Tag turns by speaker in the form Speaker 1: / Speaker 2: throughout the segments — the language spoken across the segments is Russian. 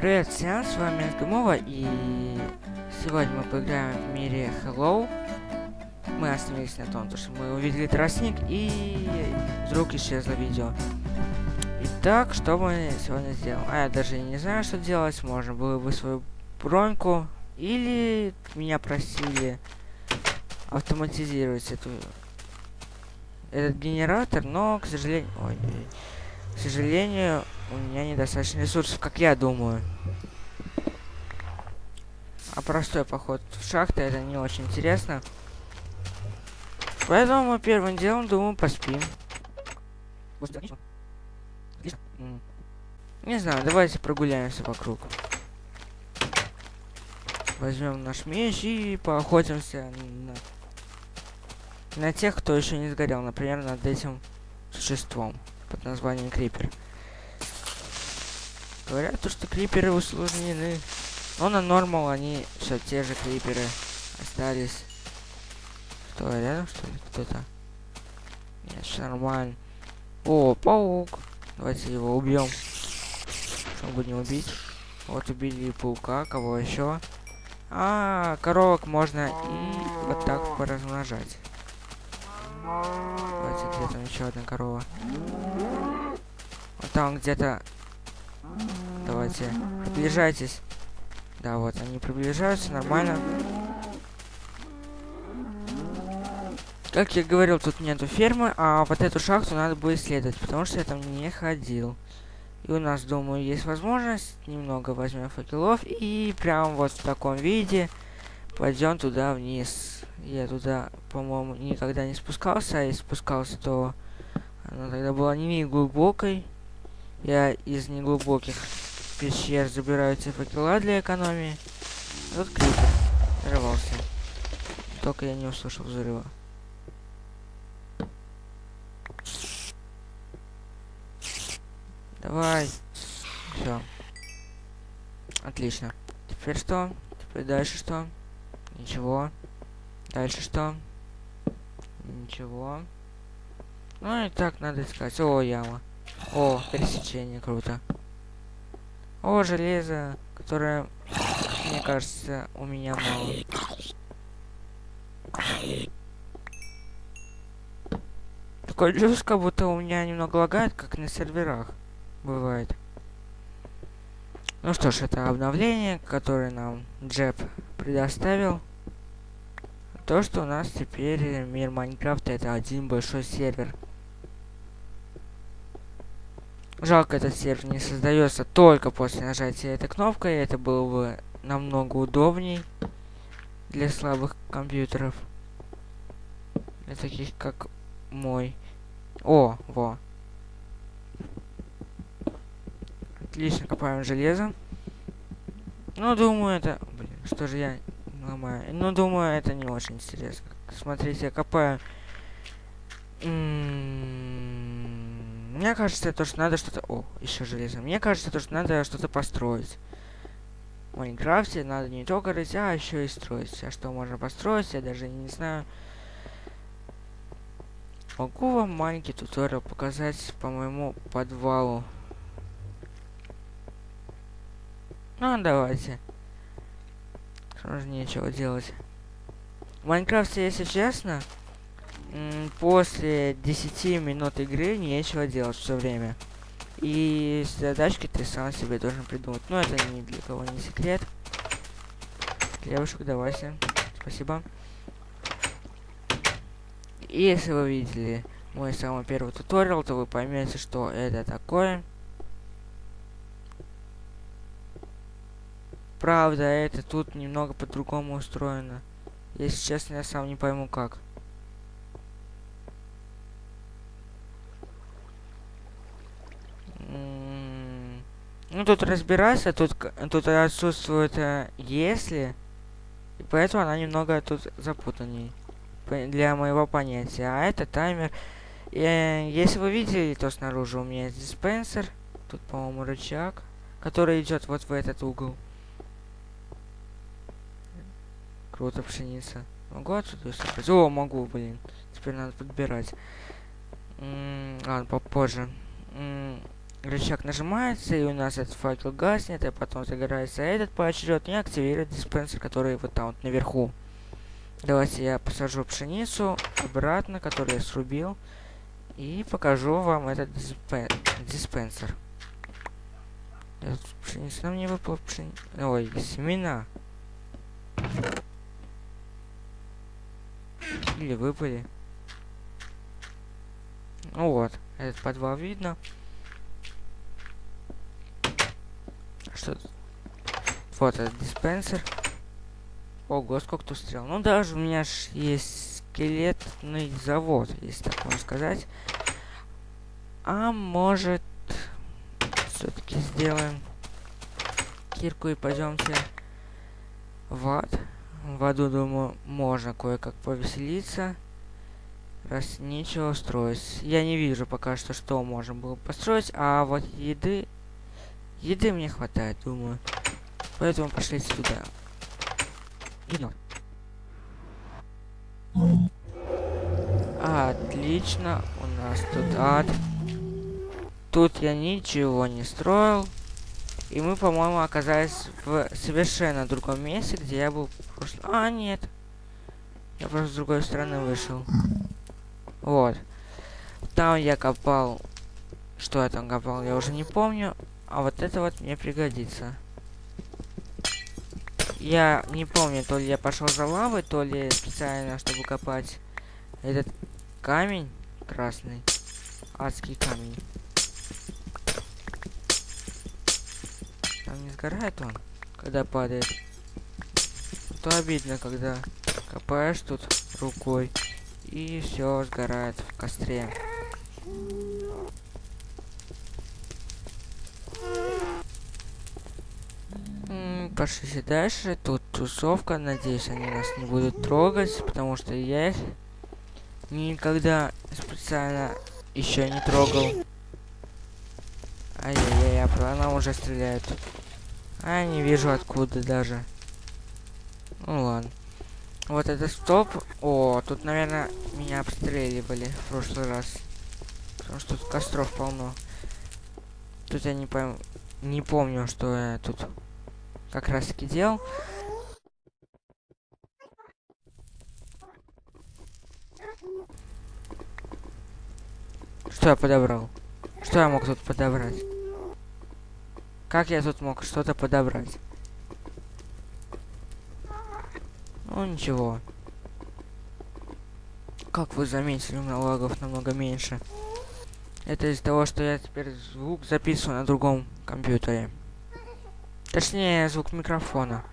Speaker 1: Привет всем, с вами Ангамова, и сегодня мы поиграем в мире Hello. Мы остановились на том, что мы увидели тростник, и вдруг исчезло видео. Итак, что мы сегодня сделаем? А я даже не знаю, что делать. Можно было бы свою броньку, или меня просили автоматизировать эту этот генератор, но, к сожалению... Ой, к сожалению, у меня недостаточно ресурсов, как я думаю. А простой поход в шахты это не очень интересно. Поэтому мы первым делом, думаю, поспим. Не знаю, давайте прогуляемся вокруг. Возьмем наш меч и поохотимся на, на тех, кто еще не сгорел. Например, над этим существом под названием Крипер. Говорят, то, что криперы усложнены. Но на нормал они все те же криперы остались. Что, рядом что ли кто-то? Нет, все нормально. О, паук. Давайте его убьем. Чтобы не убить. Вот убили паука, кого еще? А, коровок можно и вот так поразмножать. Давайте, где там еще одна корова? Вот там где-то Давайте, приближайтесь. Да, вот, они приближаются, нормально. Как я говорил, тут нету фермы, а вот эту шахту надо будет исследовать, потому что я там не ходил. И у нас, думаю, есть возможность, немного возьмем факелов и прям вот в таком виде пойдем туда вниз. Я туда, по-моему, никогда не спускался, а если спускался, то она тогда была не глубокой. Я из неглубоких пещер забираю факела для экономии. Вот крипер. Взорвался. Только я не услышал взрыва. Давай. Все. Отлично. Теперь что? Теперь дальше что? Ничего. Дальше что? Ничего. Ну и так надо искать. О, яма. О, пересечение, круто. О, железо, которое, мне кажется, у меня мало. Такой чувство, как будто у меня немного лагает, как на серверах бывает. Ну что ж, это обновление, которое нам Джеб предоставил. То, что у нас теперь мир Майнкрафта это один большой сервер. Жалко, этот сервер не создается только после нажатия этой кнопкой. Это было бы намного удобней для слабых компьютеров. Для таких, как мой. О, во. Отлично, копаем железо. Ну, думаю, это... Блин, что же я ломаю? Ну, думаю, это не очень интересно. Смотрите, я копаю... М -м мне кажется, то, что надо что-то... О, еще железо. Мне кажется, то, что надо что-то построить. В Майнкрафте надо не только рыть, а еще и строить. А что можно построить, я даже не знаю. Могу вам маленький туториал показать по моему подвалу. Ну, давайте. Что же нечего делать. В Майнкрафте, если честно, после 10 минут игры нечего делать все время. И задачки ты сам себе должен придумать. Но это ни для кого не секрет. Девушек, давайте. Спасибо. И если вы видели мой самый первый туториал, то вы поймете, что это такое. Правда, это тут немного по-другому устроено. Если честно, я сам не пойму как. Ну, тут разбираться, тут, тут отсутствует э, если, и поэтому она немного тут запутанней для моего понятия. А это таймер. Э, если вы видели, то снаружи у меня есть диспенсер. Тут, по-моему, рычаг, который идет вот в этот угол. Круто, пшеница. Могу отсюда собрать? О, могу, блин. Теперь надо подбирать. М -м, ладно, попозже. М рычаг нажимается, и у нас этот факел гаснет, и потом загорается этот поочередно, и активирует диспенсер, который вот там вот наверху. Давайте я посажу пшеницу обратно, которую я срубил, и покажу вам этот диспен диспенсер. Пшеница нам не выпала пшеница. Ой, семена. Или выпали. Ну вот, этот подвал видно. Вот этот диспенсер. Ого, сколько тут стрел. Ну, даже у меня ж есть скелетный завод, если так можно сказать. А может, все-таки сделаем кирку и пойдемте в ад. В аду, думаю, можно кое-как повеселиться. Раз нечего строить. Я не вижу пока что, что можно было построить. А вот еды... Еды мне хватает, думаю. Поэтому пошли сюда. Идем. Отлично. У нас тут ад. Тут я ничего не строил. И мы, по-моему, оказались в совершенно другом месте, где я был в. А, нет. Я просто с другой стороны вышел. Вот. Там я копал... Что я там копал, я уже не помню. А вот это вот мне пригодится. Я не помню, то ли я пошел за лавой, то ли специально, чтобы копать этот камень красный. Адский камень. Там не сгорает он, когда падает. То обидно, когда копаешь тут рукой и все сгорает в костре. Пошли дальше. Тут тусовка. Надеюсь, они нас не будут трогать, потому что я их никогда специально еще не трогал. Ай-яй-яй, а она уже стреляет. А, не вижу откуда даже. Ну ладно. Вот это стоп. О, тут, наверное, меня обстреливали в прошлый раз. Потому что тут костров полно. Тут я не пойму. Не помню, что я тут как раз таки делал. Что я подобрал? Что я мог тут подобрать? Как я тут мог что-то подобрать? Ну, ничего. Как вы заметили, у меня лагов намного меньше. Это из-за того, что я теперь звук записываю на другом компьютере. Точнее, звук микрофона.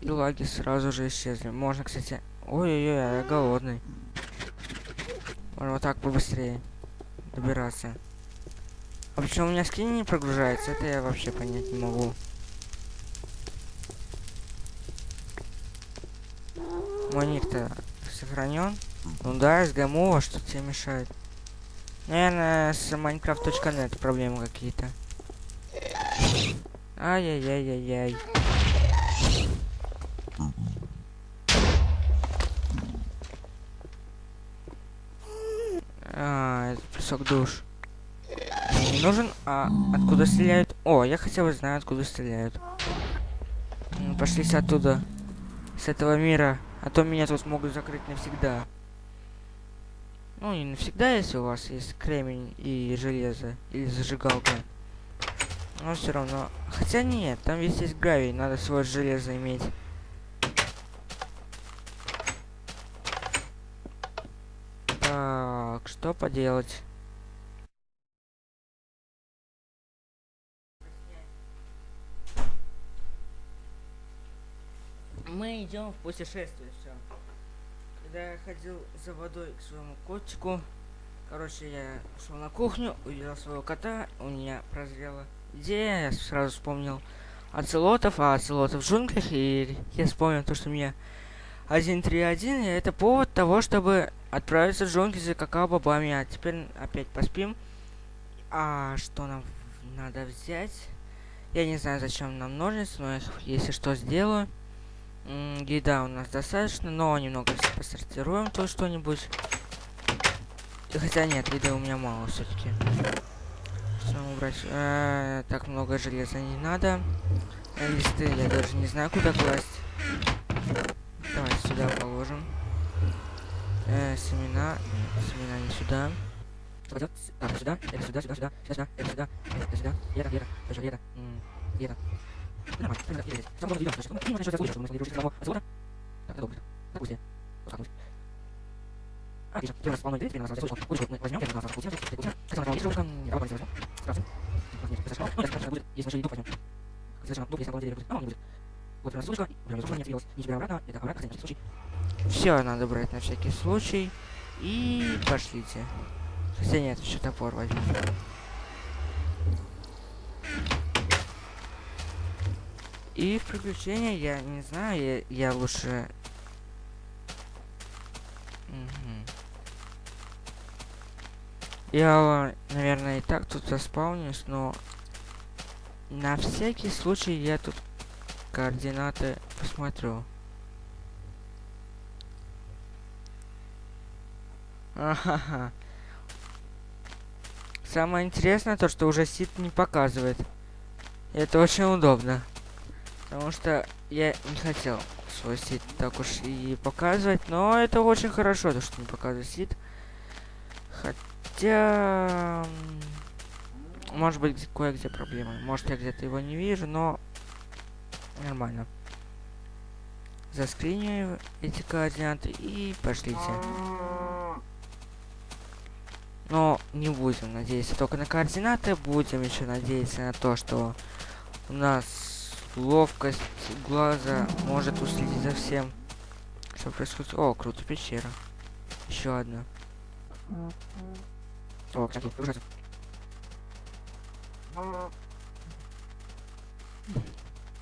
Speaker 1: И лаги сразу же исчезли. Можно, кстати... Ой-ой-ой, я голодный. Можно вот так побыстрее добираться. А почему у меня скин не прогружается? Это я вообще понять не могу. Мой ник-то сохранен. Ну да, СГМО, а что тебе мешает? Наверное, с Minecraft.net проблемы какие-то. Ай-яй-яй-яй-яй. А, это песок душ. Не нужен, а откуда стреляют? О, я хотя бы знаю, откуда стреляют. Пошлись оттуда. С этого мира. А то меня тут могут закрыть навсегда. Ну, не навсегда, если у вас есть кремень и железо. Или зажигалка. Но все равно. Хотя нет, там весь есть гравий. Надо свое железо иметь. Так, что поделать? Мы идем в путешествие. Когда я ходил за водой к своему котику, короче, я шел на кухню, увидел своего кота, у меня прозрела идея, я сразу вспомнил оцелотов, а оцелотов в джунглях, и я вспомнил то, что у меня 1.3.1, и это повод того, чтобы отправиться в джунгли за какао-бобами, а теперь опять поспим. А что нам надо взять? Я не знаю, зачем нам ножницы, но если что, сделаю. Еда у нас достаточно, но немного посортируем то что-нибудь. Хотя нет, еды у меня мало все-таки. Э -э, так много железа не надо. Э, листы я даже не знаю, куда класть. Давай сюда положим. Э, семена. Семена не сюда. Пойдет. А, сюда, это сюда, сюда, сюда, сюда, это сюда, это сюда, это, и это, тоже это, и это. Нормально, нормально, и здесь. Сам можно идем, потому что, ну, начнется случай, чтобы мы смогли дружить самого отсюда. Так, это добро. Так, пусть. Вот так вот. Отлично, теперь у нас полно людей, теперь у нас здесь удочку мы возьмем, теперь у нас получим, теперь получим. Как самое удочка, я попробую возьмем. Сразу. Нет, это шкала, это будет, если нашли дух возьмем. Совершенно дух, если на деле будет, а он не будет. Вот нас удочка, берем зубы, не отвелось, не теперь обратно, это обратно, на всякий случай. Все надо брать на всякий случай. И пошлите. Хотя нет, еще топор возьму. И в приключения я не знаю, я, я лучше... Я, наверное, и так тут заспаунюсь, но на всякий случай я тут координаты посмотрю. Ага. Самое интересное то, что уже сит не показывает. Это очень удобно. Потому что я не хотел свой сит так уж и показывать. Но это очень хорошо, то, что не показывает сит. Хотя... Может быть, кое-где проблемы. Может, я где-то его не вижу, но... Нормально. Заскриню эти координаты и пошлите. Но не будем надеяться только на координаты, будем еще надеяться на то, что у нас ловкость глаза может уследить за всем, что происходит. О, круто, пещера. Еще одна. О, кстати, ужасно.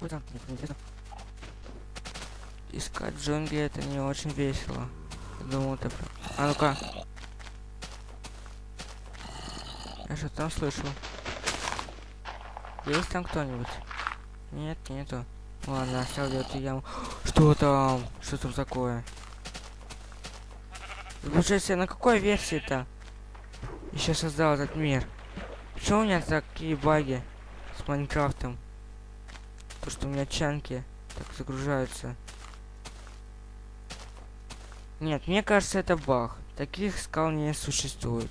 Speaker 1: Ой, там, нет, неинтересно. Искать джунгли это не очень весело. Думал, это... А ну-ка. Я что там слышу? Есть там кто-нибудь? Нет, нету. Ладно, оставлю эту яму. Что там? Что там такое? Получается, на какой версии-то? Еще создал этот мир. Почему у меня такие баги с Майнкрафтом? То, что у меня чанки так загружаются. Нет, мне кажется, это баг. Таких скал не существует.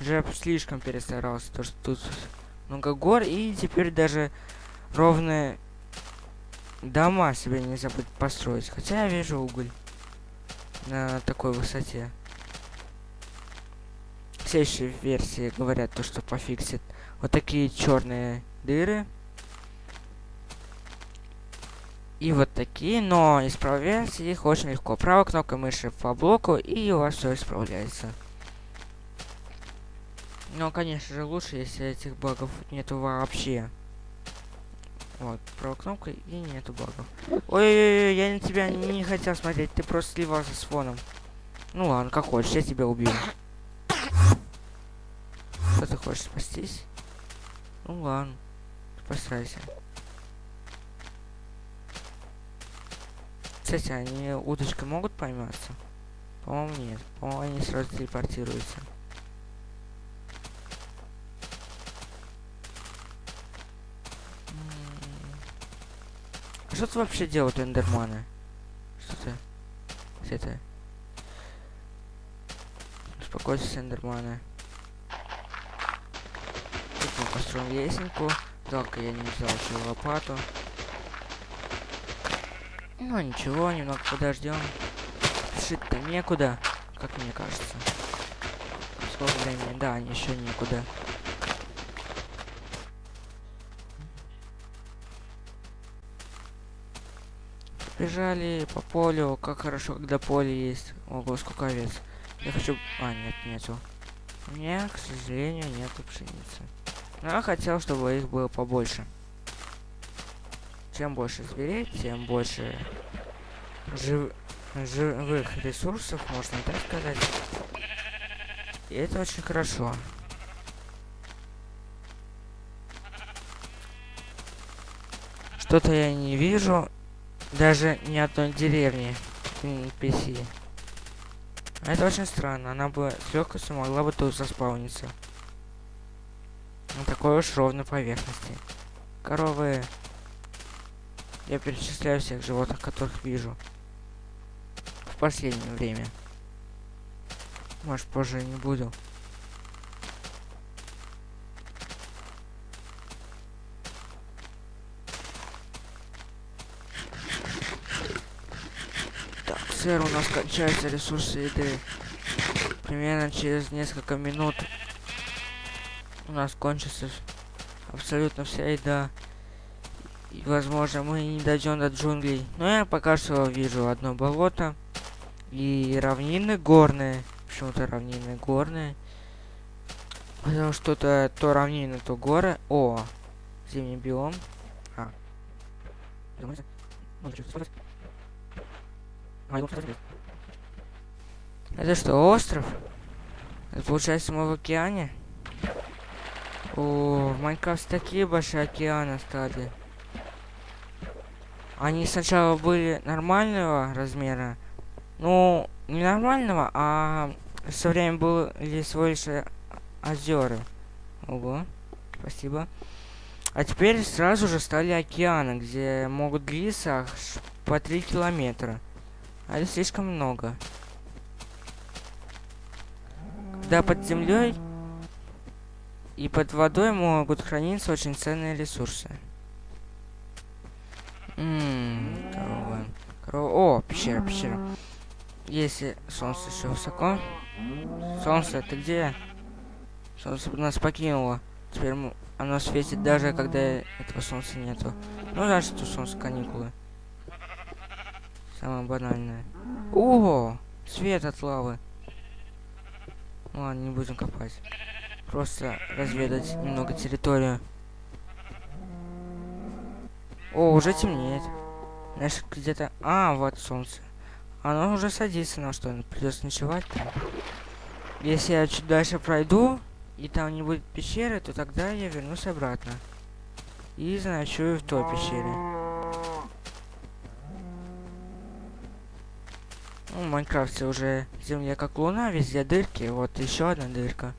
Speaker 1: Уже слишком перестарался, то что тут много гор, и теперь даже ровные дома себе не забыть построить. Хотя я вижу уголь на такой высоте. В следующей версии говорят то, что пофиксит вот такие черные дыры. И вот такие, но исправлять их очень легко. Правой кнопкой мыши по блоку, и у вас все исправляется. Но, конечно же, лучше, если этих багов нету вообще. Вот, правой кнопкой и нету багов. Ой-ой-ой, я на тебя не, хотел смотреть, ты просто сливался с фоном. Ну ладно, как хочешь, я тебя убью. Что ты хочешь, спастись? Ну ладно, постарайся. Кстати, они удочкой могут пойматься? По-моему, нет. По-моему, они сразу телепортируются. Что тут вообще делают эндерманы? Что ты? Где ты? Успокойся, эндерманы. Тут мы построим лесенку. Жалко, я не взял еще лопату. Ну ничего, немного подождем. Спешить-то некуда, как мне кажется. Сколько времени? Да, еще некуда. Бежали по полю. Как хорошо, когда поле есть. Ого, сколько овец. Я хочу... А, нет, нету. У меня, к сожалению, нету пшеницы. Но я хотел, чтобы их было побольше. Чем больше зверей, тем больше жив... живых ресурсов, можно так сказать. И это очень хорошо. Что-то я не вижу даже ни одной деревни NPC. Это очень странно. Она бы с легкостью могла бы тут заспауниться. На такой уж ровной поверхности. Коровы. Я перечисляю всех животных, которых вижу. В последнее время. Может, позже не буду. Сэр, у нас кончаются ресурсы еды. Примерно через несколько минут у нас кончится абсолютно вся еда. И, возможно, мы не дойдем до джунглей. Но я пока что вижу одно болото. И равнины горные. Почему-то равнины горные. Потому что то, то равнины, то горы. О, зимний биом. А. Это что, остров? Это получается мы в океане? О, в Майнкрафте такие большие океаны стали. Они сначала были нормального размера. Ну, не нормального, а со временем были всего лишь озера. Ого, спасибо. А теперь сразу же стали океаны, где могут длиться по 3 километра. А это слишком много. Когда под землей и под водой могут храниться очень ценные ресурсы. Ммм, корова. Корова. О, пещера, пещера. Если солнце еще высоко. Солнце, ты где? Солнце нас покинуло. Теперь оно светит даже когда этого солнца нету. Ну, значит, у солнца каникулы. Самое банальное. Ого! Свет от лавы. Ладно, не будем копать. Просто разведать немного территорию. О, уже темнеет. Знаешь, где-то... А, вот солнце. Оно уже садится на что? Придется ночевать там. Если я чуть дальше пройду, и там не будет пещеры, то тогда я вернусь обратно. И заночую в той пещере. Ну, в Майнкрафте уже земля как луна, везде дырки. Вот еще одна дырка.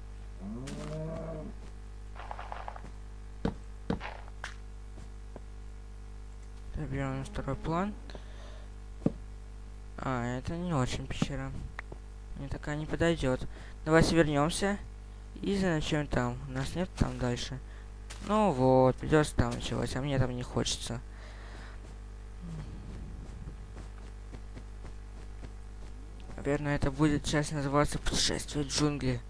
Speaker 1: Берем второй план. А, это не очень пещера. Мне такая не подойдет. Давайте вернемся и заночуем там. У нас нет там дальше. Ну вот, придется там ночевать, а мне там не хочется. Наверное, это будет часть называться «Путешествие джунгли».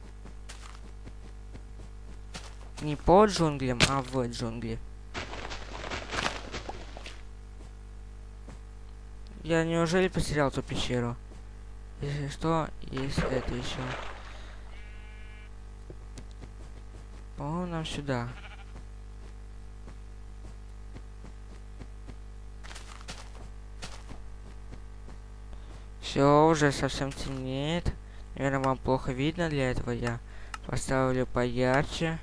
Speaker 1: Не по джунглям, а в джунгли. Я неужели потерял ту пещеру? Если что, есть это еще. По-моему, нам сюда. Все, уже совсем темнеет. Наверное, вам плохо видно, для этого я поставлю поярче.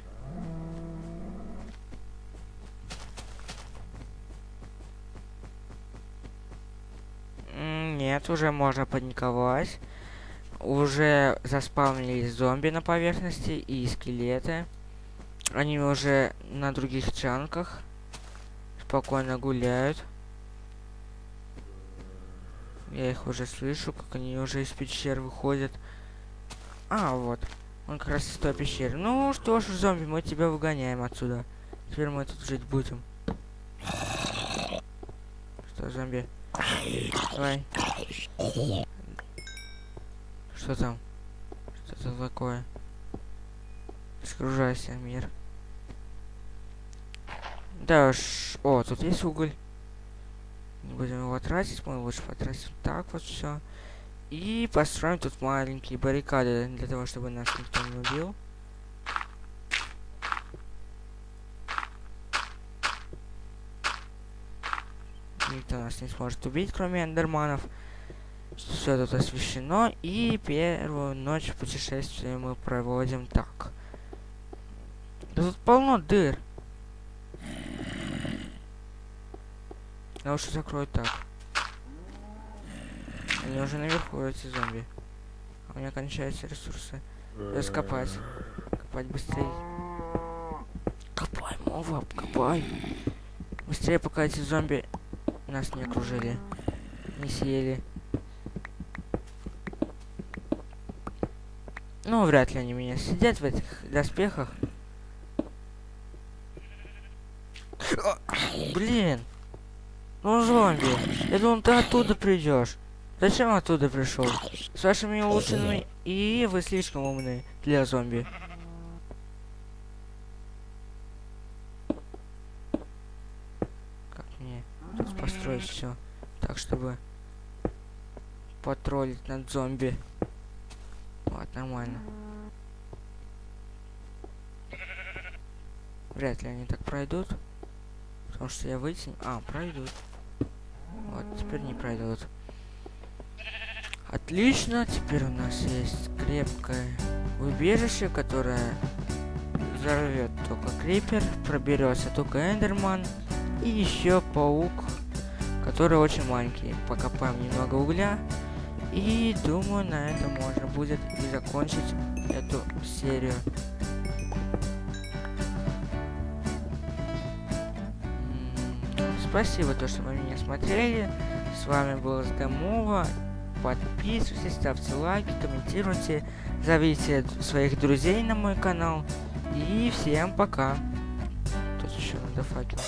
Speaker 1: Нет, уже можно паниковать. Уже заспавнились зомби на поверхности и скелеты. Они уже на других чанках. Спокойно гуляют. Я их уже слышу, как они уже из пещер выходят. А, вот. Он как раз из той пещеры. Ну что ж, зомби, мы тебя выгоняем отсюда. Теперь мы тут жить будем. Что, зомби? Давай. Что там? Что это такое? Сгружайся, мир. Да уж. О, тут есть уголь. Не будем его тратить, мы лучше потратим так вот все. И построим тут маленькие баррикады, для того, чтобы нас никто не убил. Никто нас не сможет убить, кроме эндерманов. Все тут освещено. И первую ночь путешествия мы проводим так. Тут полно дыр. Я лучше закрою так. Они уже наверху, эти зомби. У меня кончаются ресурсы. Раскопать. Копать быстрее. Копай, мова, копай. Быстрее, пока эти зомби нас не окружили. Не съели. Ну, вряд ли они меня сидят в этих доспехах. Блин. Ну, зомби. Я думал, ты оттуда придешь. Зачем оттуда пришел? С вашими улучшенными и вы слишком умны для зомби. Как мне тут построить все так, чтобы потроллить над зомби? Вот, нормально. Вряд ли они так пройдут. Потому что я вытянул... А, пройдут. Вот, теперь не пройдут. Отлично, теперь у нас есть крепкое убежище, которое взорвет только крипер, проберется только эндерман и еще паук, который очень маленький. Покопаем немного угля и думаю на этом можно будет и закончить эту серию. Спасибо, то, что вы меня смотрели. С вами был Сдамова. Подписывайтесь, ставьте лайки, комментируйте, зовите своих друзей на мой канал. И всем пока. Тут еще надо факел.